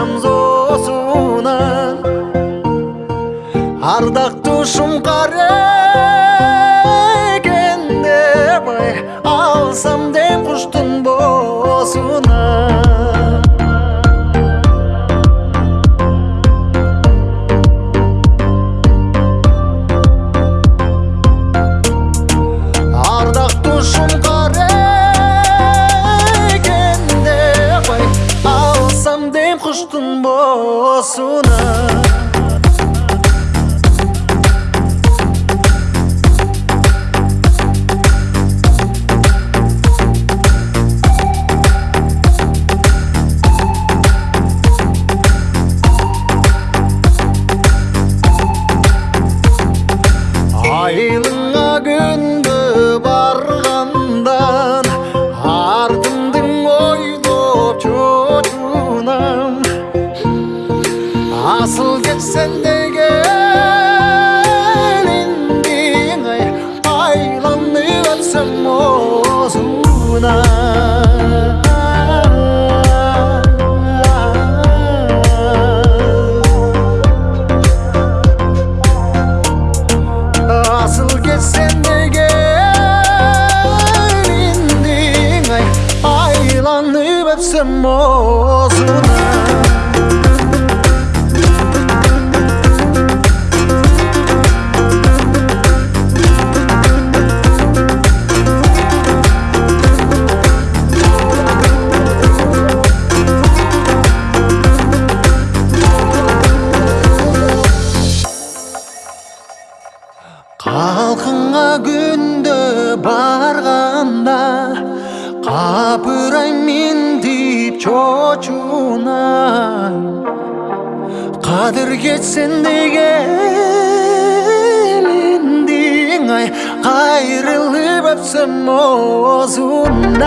алсам зосунан ардактушум кара экен деп алсам дем olsuna Aylığına gün асыл кетсен дегениң ай айланып өпсөм озуна Қалқыңа күнді барғанда қапырай мен деп чочунан қадір кетсен дегенің ай қайрылып өпсем озуынан